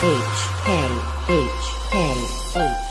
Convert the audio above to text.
H K H K H.